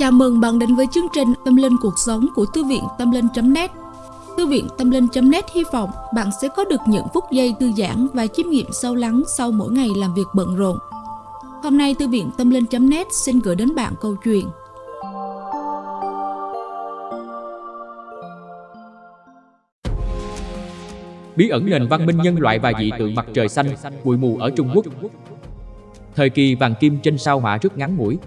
Chào mừng bạn đến với chương trình Tâm Linh Cuộc Sống của Thư viện Tâm Linh.net Thư viện Tâm Linh.net hy vọng bạn sẽ có được những phút giây thư giãn và chiêm nghiệm sâu lắng sau mỗi ngày làm việc bận rộn. Hôm nay Thư viện Tâm Linh.net xin gửi đến bạn câu chuyện. Bí ẩn nền văn minh nhân loại và dị tượng mặt trời xanh, bụi mù ở Trung Quốc. Thời kỳ vàng kim trên sao hỏa rất ngắn ngủi,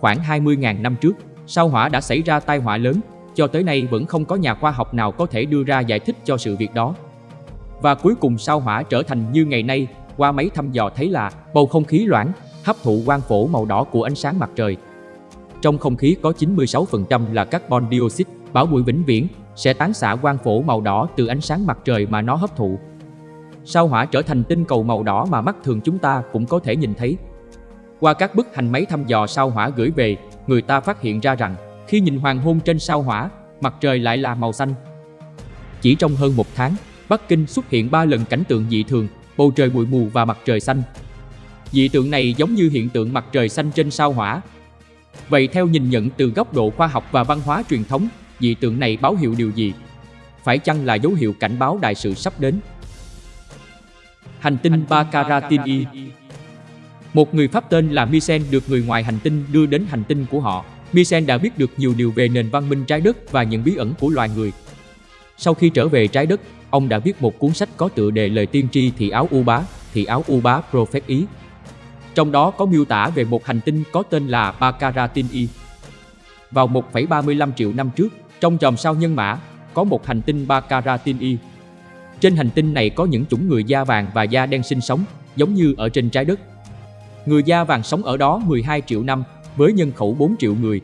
Khoảng 20.000 năm trước, sao hỏa đã xảy ra tai họa lớn, cho tới nay vẫn không có nhà khoa học nào có thể đưa ra giải thích cho sự việc đó. Và cuối cùng sao hỏa trở thành như ngày nay, qua máy thăm dò thấy là bầu không khí loãng, hấp thụ quang phổ màu đỏ của ánh sáng mặt trời. Trong không khí có 96% là carbon dioxide, bảo bụi vĩnh viễn, sẽ tán xạ quang phổ màu đỏ từ ánh sáng mặt trời mà nó hấp thụ. Sao hỏa trở thành tinh cầu màu đỏ mà mắt thường chúng ta cũng có thể nhìn thấy. Qua các bức hành máy thăm dò sao hỏa gửi về, người ta phát hiện ra rằng khi nhìn hoàng hôn trên sao hỏa, mặt trời lại là màu xanh. Chỉ trong hơn một tháng, Bắc Kinh xuất hiện 3 lần cảnh tượng dị thường, bầu trời bụi mù và mặt trời xanh. Dị tượng này giống như hiện tượng mặt trời xanh trên sao hỏa. Vậy theo nhìn nhận từ góc độ khoa học và văn hóa truyền thống, dị tượng này báo hiệu điều gì? Phải chăng là dấu hiệu cảnh báo đại sự sắp đến? Hành tinh Baccaratini một người Pháp tên là Misen được người ngoài hành tinh đưa đến hành tinh của họ. Misen đã biết được nhiều điều về nền văn minh trái đất và những bí ẩn của loài người. Sau khi trở về trái đất, ông đã viết một cuốn sách có tựa đề Lời tiên tri thị áo U Bá, thị áo U Bá Prophet Ý. Trong đó có miêu tả về một hành tinh có tên là Bakaratin Y. Vào 1,35 triệu năm trước, trong chòm sao nhân mã, có một hành tinh Bakaratin Y. Trên hành tinh này có những chủng người da vàng và da đen sinh sống, giống như ở trên trái đất. Người da vàng sống ở đó 12 triệu năm với nhân khẩu 4 triệu người.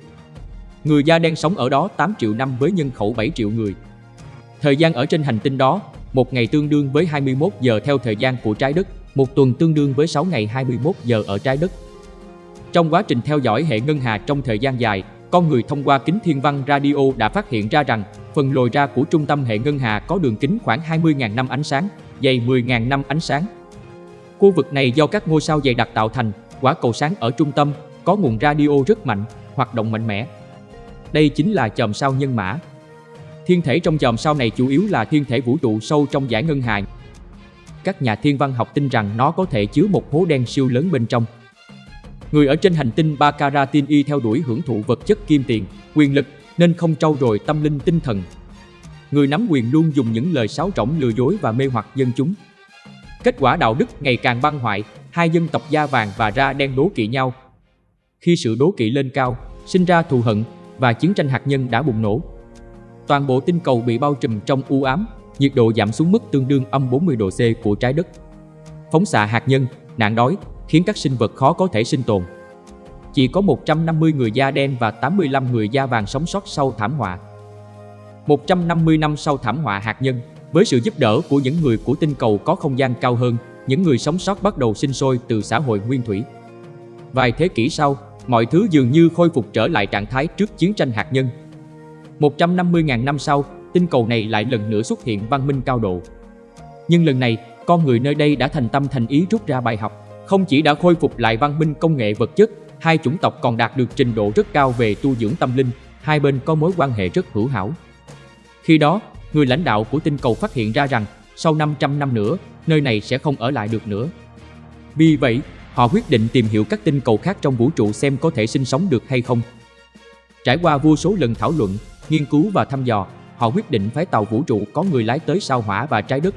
Người da đen sống ở đó 8 triệu năm với nhân khẩu 7 triệu người. Thời gian ở trên hành tinh đó, một ngày tương đương với 21 giờ theo thời gian của trái đất, một tuần tương đương với 6 ngày 21 giờ ở trái đất. Trong quá trình theo dõi hệ ngân hà trong thời gian dài, con người thông qua kính thiên văn radio đã phát hiện ra rằng phần lồi ra của trung tâm hệ ngân hà có đường kính khoảng 20.000 năm ánh sáng, dày 10.000 năm ánh sáng. Khu vực này do các ngôi sao dày đặc tạo thành, quả cầu sáng ở trung tâm, có nguồn radio rất mạnh, hoạt động mạnh mẽ. Đây chính là chòm sao nhân mã. Thiên thể trong chòm sao này chủ yếu là thiên thể vũ trụ sâu trong giải ngân hà. Các nhà thiên văn học tin rằng nó có thể chứa một hố đen siêu lớn bên trong. Người ở trên hành tinh Baccaratini y theo đuổi hưởng thụ vật chất kim tiền, quyền lực nên không trau dồi tâm linh tinh thần. Người nắm quyền luôn dùng những lời sáo rỗng lừa dối và mê hoặc dân chúng. Kết quả đạo đức ngày càng băng hoại, hai dân tộc da vàng và da đen đố kỵ nhau. Khi sự đố kỵ lên cao, sinh ra thù hận và chiến tranh hạt nhân đã bùng nổ. Toàn bộ tinh cầu bị bao trùm trong u ám, nhiệt độ giảm xuống mức tương đương âm 40 độ C của trái đất. Phóng xạ hạt nhân, nạn đói khiến các sinh vật khó có thể sinh tồn. Chỉ có 150 người da đen và 85 người da vàng sống sót sau thảm họa. 150 năm sau thảm họa hạt nhân, với sự giúp đỡ của những người của tinh cầu có không gian cao hơn, những người sống sót bắt đầu sinh sôi từ xã hội nguyên thủy. Vài thế kỷ sau, mọi thứ dường như khôi phục trở lại trạng thái trước chiến tranh hạt nhân. 150.000 năm sau, tinh cầu này lại lần nữa xuất hiện văn minh cao độ. Nhưng lần này, con người nơi đây đã thành tâm thành ý rút ra bài học, không chỉ đã khôi phục lại văn minh công nghệ vật chất, hai chủng tộc còn đạt được trình độ rất cao về tu dưỡng tâm linh, hai bên có mối quan hệ rất hữu hảo. Khi đó, người lãnh đạo của tinh cầu phát hiện ra rằng sau 500 năm nữa, nơi này sẽ không ở lại được nữa. Vì vậy, họ quyết định tìm hiểu các tinh cầu khác trong vũ trụ xem có thể sinh sống được hay không. Trải qua vô số lần thảo luận, nghiên cứu và thăm dò, họ quyết định phái tàu vũ trụ có người lái tới sao hỏa và trái đất.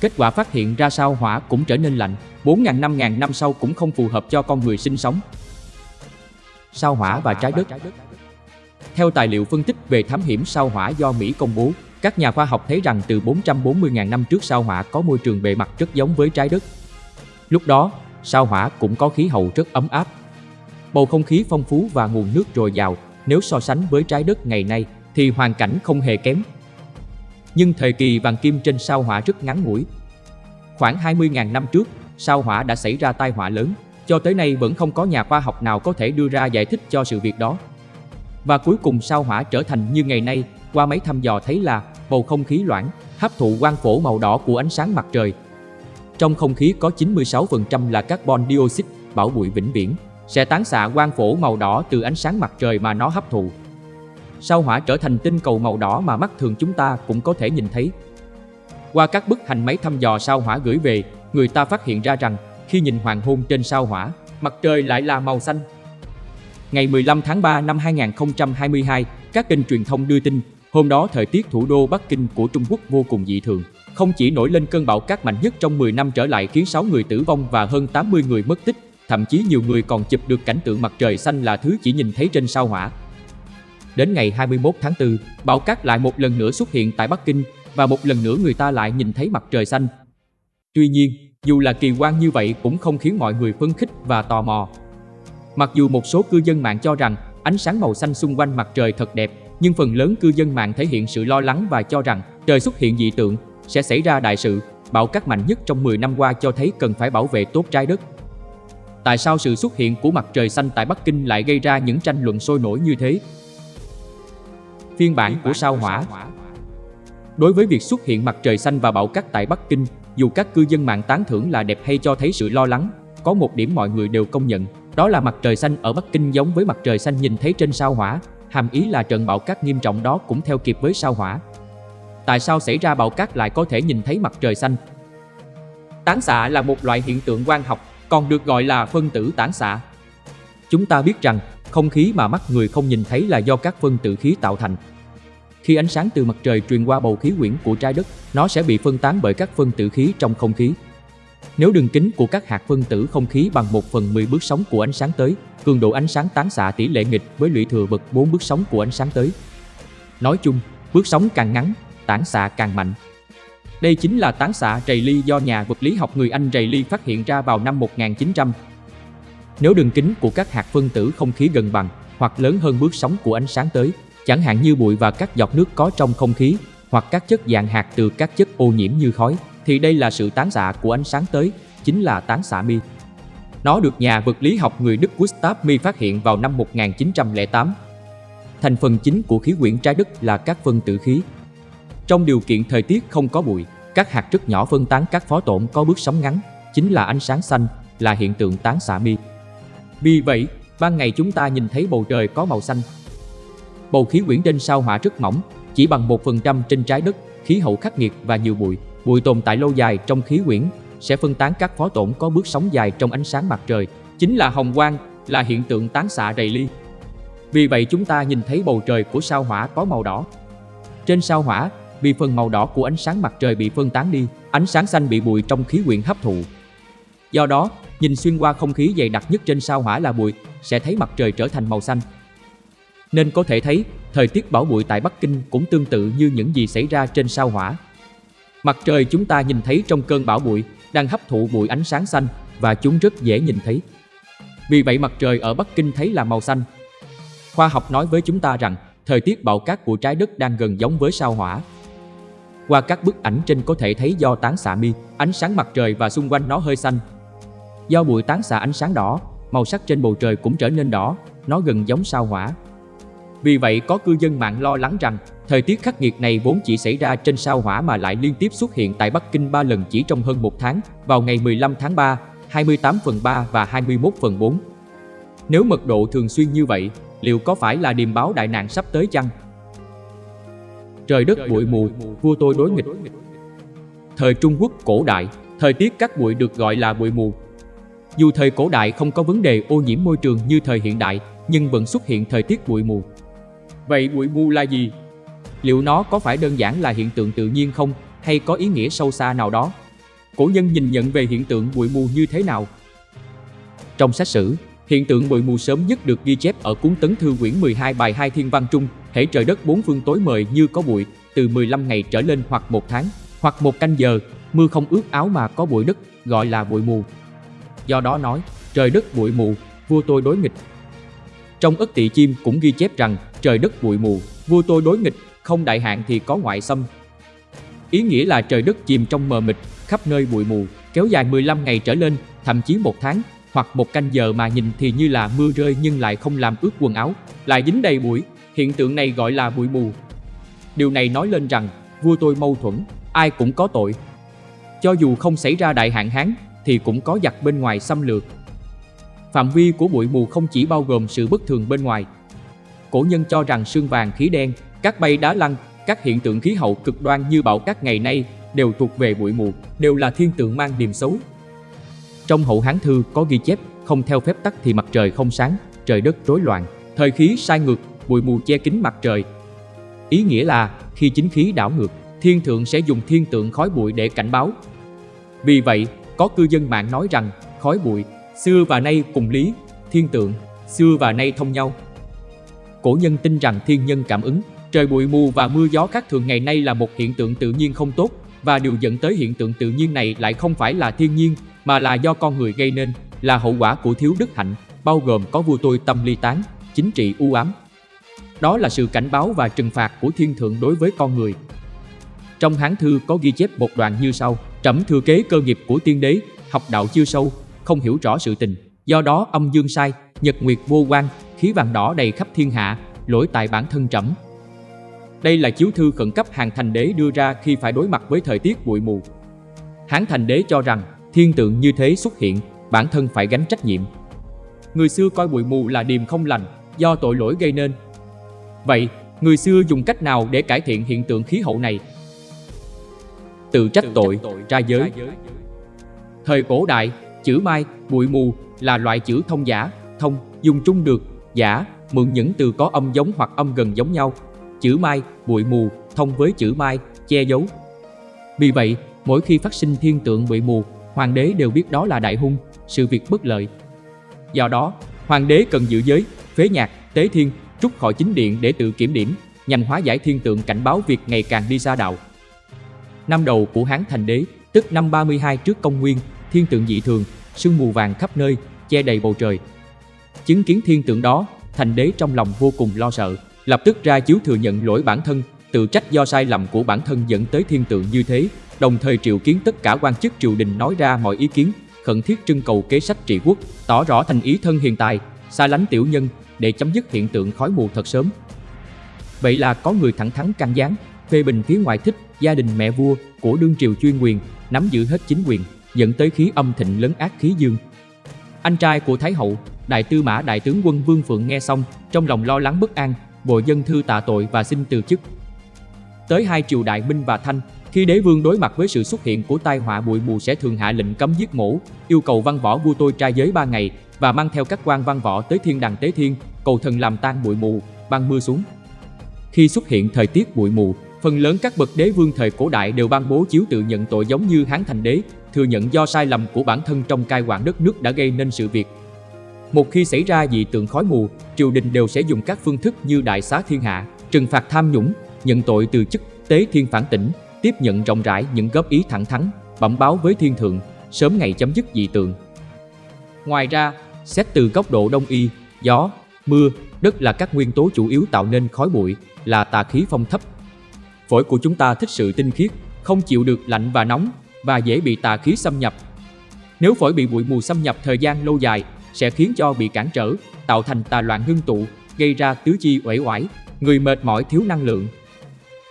Kết quả phát hiện ra sao hỏa cũng trở nên lạnh, 4.000 5.000 năm sau cũng không phù hợp cho con người sinh sống. Sao hỏa và trái đất Theo tài liệu phân tích về thám hiểm sao hỏa do Mỹ công bố, các nhà khoa học thấy rằng từ 440.000 năm trước sao hỏa có môi trường bề mặt rất giống với trái đất. Lúc đó, sao hỏa cũng có khí hậu rất ấm áp. Bầu không khí phong phú và nguồn nước dồi dào, nếu so sánh với trái đất ngày nay thì hoàn cảnh không hề kém. Nhưng thời kỳ vàng kim trên sao hỏa rất ngắn ngủi. Khoảng 20.000 năm trước, sao hỏa đã xảy ra tai họa lớn, cho tới nay vẫn không có nhà khoa học nào có thể đưa ra giải thích cho sự việc đó. Và cuối cùng sao hỏa trở thành như ngày nay qua mấy thăm dò thấy là bầu không khí loãng, hấp thụ quang phổ màu đỏ của ánh sáng mặt trời. Trong không khí có 96% là carbon dioxide, bảo bụi vĩnh viễn. sẽ tán xạ quang phổ màu đỏ từ ánh sáng mặt trời mà nó hấp thụ. Sao hỏa trở thành tinh cầu màu đỏ mà mắt thường chúng ta cũng có thể nhìn thấy. Qua các bức hành máy thăm dò sao hỏa gửi về, người ta phát hiện ra rằng khi nhìn hoàng hôn trên sao hỏa, mặt trời lại là màu xanh. Ngày 15 tháng 3 năm 2022, các kênh truyền thông đưa tin, hôm đó thời tiết thủ đô Bắc Kinh của Trung Quốc vô cùng dị thường. Không chỉ nổi lên cơn bão cát mạnh nhất trong 10 năm trở lại khiến 6 người tử vong và hơn 80 người mất tích, thậm chí nhiều người còn chụp được cảnh tượng mặt trời xanh là thứ chỉ nhìn thấy trên sao hỏa. Đến ngày 21 tháng 4, bão cát lại một lần nữa xuất hiện tại Bắc Kinh và một lần nữa người ta lại nhìn thấy mặt trời xanh. Tuy nhiên, dù là kỳ quan như vậy cũng không khiến mọi người phấn khích và tò mò. Mặc dù một số cư dân mạng cho rằng ánh sáng màu xanh xung quanh mặt trời thật đẹp, nhưng phần lớn cư dân mạng thể hiện sự lo lắng và cho rằng trời xuất hiện dị tượng, sẽ xảy ra đại sự, bão cát mạnh nhất trong 10 năm qua cho thấy cần phải bảo vệ tốt trái đất. Tại sao sự xuất hiện của mặt trời xanh tại Bắc Kinh lại gây ra những tranh luận sôi nổi như thế? Phiên bản của sao hỏa Đối với việc xuất hiện mặt trời xanh và bão cát tại Bắc Kinh, dù các cư dân mạng tán thưởng là đẹp hay cho thấy sự lo lắng, có một điểm mọi người đều công nhận, đó là mặt trời xanh ở Bắc Kinh giống với mặt trời xanh nhìn thấy trên sao hỏa, hàm ý là trận bão cát nghiêm trọng đó cũng theo kịp với sao hỏa. Tại sao xảy ra bão cát lại có thể nhìn thấy mặt trời xanh? Tán xạ là một loại hiện tượng quang học, còn được gọi là phân tử tán xạ. Chúng ta biết rằng, không khí mà mắt người không nhìn thấy là do các phân tử khí tạo thành. Khi ánh sáng từ mặt trời truyền qua bầu khí quyển của trái đất, nó sẽ bị phân tán bởi các phân tử khí trong không khí. Nếu đường kính của các hạt phân tử không khí bằng 1 phần 10 bước sóng của ánh sáng tới, cường độ ánh sáng tán xạ tỷ lệ nghịch với lũy thừa bậc 4 bước sóng của ánh sáng tới. Nói chung, bước sóng càng ngắn, tán xạ càng mạnh. Đây chính là tán xạ Rayleigh do nhà vật lý học người Anh Rayleigh phát hiện ra vào năm 1900. Nếu đường kính của các hạt phân tử không khí gần bằng hoặc lớn hơn bước sóng của ánh sáng tới, chẳng hạn như bụi và các giọt nước có trong không khí hoặc các chất dạng hạt từ các chất ô nhiễm như khói, thì đây là sự tán xạ của ánh sáng tới, chính là tán xạ mi. Nó được nhà vật lý học người Đức Gustav Mi phát hiện vào năm 1908. Thành phần chính của khí quyển trái đất là các phân tử khí. Trong điều kiện thời tiết không có bụi, các hạt rất nhỏ phân tán các phó tổn có bước sóng ngắn, chính là ánh sáng xanh, là hiện tượng tán xạ mi. Vì vậy, ban ngày chúng ta nhìn thấy bầu trời có màu xanh. Bầu khí quyển trên sao hỏa rất mỏng, chỉ bằng 1% trên trái đất, khí hậu khắc nghiệt và nhiều bụi. Bụi tồn tại lâu dài trong khí quyển sẽ phân tán các phó tổn có bước sóng dài trong ánh sáng mặt trời, chính là hồng quang, là hiện tượng tán xạ đầy ly. Vì vậy chúng ta nhìn thấy bầu trời của sao hỏa có màu đỏ. Trên sao hỏa, vì phần màu đỏ của ánh sáng mặt trời bị phân tán đi, ánh sáng xanh bị bụi trong khí quyển hấp thụ. Do đó, nhìn xuyên qua không khí dày đặc nhất trên sao hỏa là bụi, sẽ thấy mặt trời trở thành màu xanh. Nên có thể thấy, thời tiết bão bụi tại Bắc Kinh cũng tương tự như những gì xảy ra trên sao hỏa. Mặt trời chúng ta nhìn thấy trong cơn bão bụi đang hấp thụ bụi ánh sáng xanh và chúng rất dễ nhìn thấy. Vì vậy mặt trời ở Bắc Kinh thấy là màu xanh. Khoa học nói với chúng ta rằng thời tiết bão cát của trái đất đang gần giống với sao hỏa. Qua các bức ảnh trên có thể thấy do tán xạ mi, ánh sáng mặt trời và xung quanh nó hơi xanh. Do bụi tán xạ ánh sáng đỏ, màu sắc trên bầu trời cũng trở nên đỏ, nó gần giống sao hỏa. Vì vậy có cư dân mạng lo lắng rằng thời tiết khắc nghiệt này vốn chỉ xảy ra trên sao hỏa mà lại liên tiếp xuất hiện tại Bắc Kinh 3 lần chỉ trong hơn một tháng, vào ngày 15 tháng 3, 28 phần 3 và 21 phần 4. Nếu mật độ thường xuyên như vậy, liệu có phải là điềm báo đại nạn sắp tới chăng? Trời đất bụi mù, vua tôi đối nghịch. Thời Trung Quốc cổ đại, thời tiết các bụi được gọi là bụi mù. Dù thời cổ đại không có vấn đề ô nhiễm môi trường như thời hiện đại, nhưng vẫn xuất hiện thời tiết bụi mù. Vậy bụi mù là gì? Liệu nó có phải đơn giản là hiện tượng tự nhiên không hay có ý nghĩa sâu xa nào đó? Cổ nhân nhìn nhận về hiện tượng bụi mù như thế nào? Trong sách sử, hiện tượng bụi mù sớm nhất được ghi chép ở cuốn Tấn Thư quyển 12 bài 2 Thiên Văn Trung, hễ trời đất bốn phương tối mời như có bụi, từ 15 ngày trở lên hoặc một tháng, hoặc một canh giờ, mưa không ướt áo mà có bụi đất, gọi là bụi mù. Do đó nói, trời đất bụi mù, vua tôi đối nghịch. Trong ức tỵ chim cũng ghi chép rằng, trời đất bụi mù, vua tôi đối nghịch, không đại hạn thì có ngoại xâm. Ý nghĩa là trời đất chìm trong mờ mịt, khắp nơi bụi mù, kéo dài 15 ngày trở lên, thậm chí một tháng, hoặc một canh giờ mà nhìn thì như là mưa rơi nhưng lại không làm ướt quần áo, lại dính đầy bụi, hiện tượng này gọi là bụi mù. Điều này nói lên rằng, vua tôi mâu thuẫn, ai cũng có tội. Cho dù không xảy ra đại hạn hán, thì cũng có giặc bên ngoài xâm lược. Phạm vi của bụi mù không chỉ bao gồm sự bất thường bên ngoài. Cổ nhân cho rằng sương vàng khí đen, các bay đá lăn, các hiện tượng khí hậu cực đoan như bão cát ngày nay đều thuộc về bụi mù, đều là thiên tượng mang điềm xấu. Trong hậu Hán thư có ghi chép, không theo phép tắc thì mặt trời không sáng, trời đất rối loạn, thời khí sai ngược, bụi mù che kín mặt trời. Ý nghĩa là khi chính khí đảo ngược, thiên thượng sẽ dùng thiên tượng khói bụi để cảnh báo. Vì vậy, có cư dân mạng nói rằng khói bụi xưa và nay cùng lý, thiên tượng xưa và nay thông nhau. Cổ nhân tin rằng thiên nhân cảm ứng, trời bụi mù và mưa gió khác thường ngày nay là một hiện tượng tự nhiên không tốt và điều dẫn tới hiện tượng tự nhiên này lại không phải là thiên nhiên mà là do con người gây nên, là hậu quả của thiếu đức hạnh, bao gồm có vua tôi tâm ly tán, chính trị u ám. Đó là sự cảnh báo và trừng phạt của thiên thượng đối với con người. Trong Hán thư có ghi chép một đoạn như sau: Trẫm thừa kế cơ nghiệp của tiên đế, học đạo chưa sâu, không hiểu rõ sự tình, do đó âm dương sai, nhật nguyệt vô quan, khí vàng đỏ đầy khắp thiên hạ, lỗi tại bản thân trẫm. Đây là chiếu thư khẩn cấp hàng thành đế đưa ra khi phải đối mặt với thời tiết bụi mù. Hán thành đế cho rằng thiên tượng như thế xuất hiện, bản thân phải gánh trách nhiệm. Người xưa coi bụi mù là điềm không lành, do tội lỗi gây nên. Vậy, người xưa dùng cách nào để cải thiện hiện tượng khí hậu này? Tự trách tội, ra giới. Thời cổ đại, chữ mai, bụi mù là loại chữ thông giả, thông, dùng chung được, giả, mượn những từ có âm giống hoặc âm gần giống nhau. Chữ mai, bụi mù, thông với chữ mai, che giấu. Vì vậy, mỗi khi phát sinh thiên tượng bụi mù, hoàng đế đều biết đó là đại hung, sự việc bất lợi. Do đó, hoàng đế cần giữ giới, phế nhạc, tế thiên, trút khỏi chính điện để tự kiểm điểm, nhằm hóa giải thiên tượng cảnh báo việc ngày càng đi xa đạo. Năm đầu của Hán Thành Đế, tức năm 32 trước công nguyên, thiên tượng dị thường, sương mù vàng khắp nơi, che đầy bầu trời. Chứng kiến thiên tượng đó, Thành Đế trong lòng vô cùng lo sợ, lập tức ra chiếu thừa nhận lỗi bản thân, tự trách do sai lầm của bản thân dẫn tới thiên tượng như thế, đồng thời triệu kiến tất cả quan chức triều đình nói ra mọi ý kiến, khẩn thiết trưng cầu kế sách trị quốc, tỏ rõ thành ý thân hiền tài, xa lánh tiểu nhân để chấm dứt hiện tượng khói mù thật sớm. Vậy là có người thẳng thắn can gián, phê bình phía ngoại thích gia đình mẹ vua của đương triều chuyên quyền, nắm giữ hết chính quyền, dẫn tới khí âm thịnh lấn ác khí dương. Anh trai của Thái hậu, đại tư mã đại tướng quân Vương Phượng nghe xong, trong lòng lo lắng bất an, vội dân thư tạ tội và xin từ chức. Tới hai triều đại Minh và Thanh, khi đế vương đối mặt với sự xuất hiện của tai họa bụi mù sẽ thường hạ lệnh cấm giết mổ, yêu cầu văn võ vua tôi trai giới ba ngày và mang theo các quan văn võ tới thiên đàng tế thiên, cầu thần làm tan bụi mù, ban mưa xuống. Khi xuất hiện thời tiết bụi mù, phần lớn các bậc đế vương thời cổ đại đều ban bố chiếu tự nhận tội giống như Hán Thành Đế, thừa nhận do sai lầm của bản thân trong cai quản đất nước đã gây nên sự việc. Một khi xảy ra dị tượng khói mù, triều đình đều sẽ dùng các phương thức như đại xá thiên hạ, trừng phạt tham nhũng, nhận tội từ chức, tế thiên phản tỉnh, tiếp nhận rộng rãi những góp ý thẳng thắn, bẩm báo với thiên thượng, sớm ngày chấm dứt dị tượng. Ngoài ra, xét từ góc độ đông y, gió, mưa, đất là các nguyên tố chủ yếu tạo nên khói bụi, là tà khí phong thấp. Phổi của chúng ta thích sự tinh khiết, không chịu được lạnh và nóng và dễ bị tà khí xâm nhập. Nếu phổi bị bụi mù xâm nhập thời gian lâu dài, sẽ khiến cho bị cản trở, tạo thành tà loạn ngưng tụ, gây ra tứ chi uể oải, người mệt mỏi thiếu năng lượng.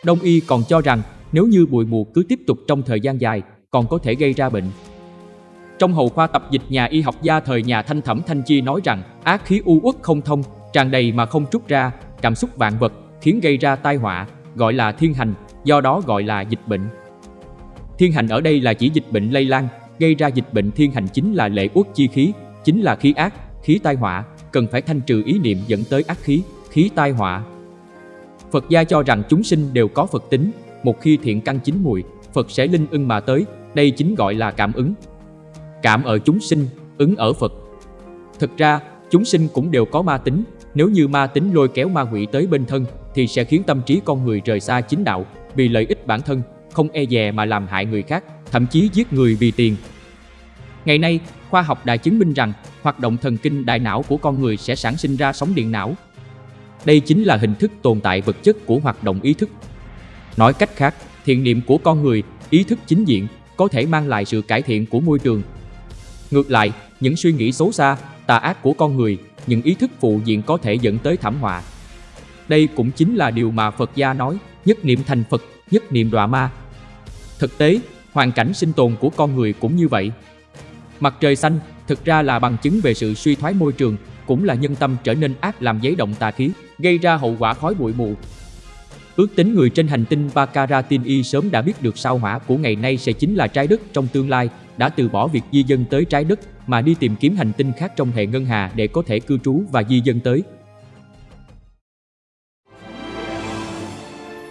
Đông y còn cho rằng nếu như bụi mù cứ tiếp tục trong thời gian dài, còn có thể gây ra bệnh. Trong hầu khoa tập dịch nhà y học gia thời nhà Thanh Thẩm Thanh Chi nói rằng ác khí u uất không thông, tràn đầy mà không trút ra, cảm xúc vạn vật, khiến gây ra tai họa, gọi là thiên hành, do đó gọi là dịch bệnh. Thiên hành ở đây là chỉ dịch bệnh lây lan, gây ra dịch bệnh thiên hành chính là lệ uất chi khí, chính là khí ác, khí tai họa, cần phải thanh trừ ý niệm dẫn tới ác khí, khí tai họa. Phật gia cho rằng chúng sinh đều có Phật tính, một khi thiện căn chín mùi, Phật sẽ linh ưng mà tới, đây chính gọi là cảm ứng. Cảm ở chúng sinh, ứng ở Phật. Thực ra, chúng sinh cũng đều có ma tính, nếu như ma tính lôi kéo ma quỷ tới bên thân thì sẽ khiến tâm trí con người rời xa chính đạo, vì lợi ích bản thân, không e dè mà làm hại người khác, thậm chí giết người vì tiền. Ngày nay, khoa học đã chứng minh rằng hoạt động thần kinh đại não của con người sẽ sản sinh ra sóng điện não. Đây chính là hình thức tồn tại vật chất của hoạt động ý thức. Nói cách khác, thiện niệm của con người, ý thức chính diện có thể mang lại sự cải thiện của môi trường. Ngược lại, những suy nghĩ xấu xa, tà ác của con người, những ý thức phụ diện có thể dẫn tới thảm họa. Đây cũng chính là điều mà Phật gia nói, nhất niệm thành Phật, nhất niệm đọa ma. Thực tế, hoàn cảnh sinh tồn của con người cũng như vậy. Mặt trời xanh, thực ra là bằng chứng về sự suy thoái môi trường, cũng là nhân tâm trở nên ác làm giấy động tà khí, gây ra hậu quả khói bụi mù. Ước tính người trên hành tinh Bakaratin Y sớm đã biết được sao hỏa của ngày nay sẽ chính là trái đất trong tương lai, đã từ bỏ việc di dân tới trái đất mà đi tìm kiếm hành tinh khác trong hệ ngân hà để có thể cư trú và di dân tới.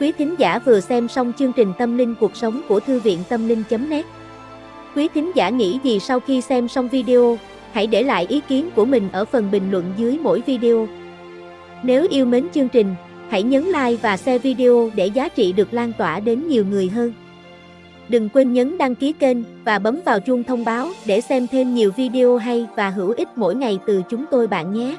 Quý thính giả vừa xem xong chương trình Tâm linh cuộc sống của Thư viện Tâm linh.net Quý thính giả nghĩ gì sau khi xem xong video, hãy để lại ý kiến của mình ở phần bình luận dưới mỗi video. Nếu yêu mến chương trình, hãy nhấn like và share video để giá trị được lan tỏa đến nhiều người hơn. Đừng quên nhấn đăng ký kênh và bấm vào chuông thông báo để xem thêm nhiều video hay và hữu ích mỗi ngày từ chúng tôi bạn nhé.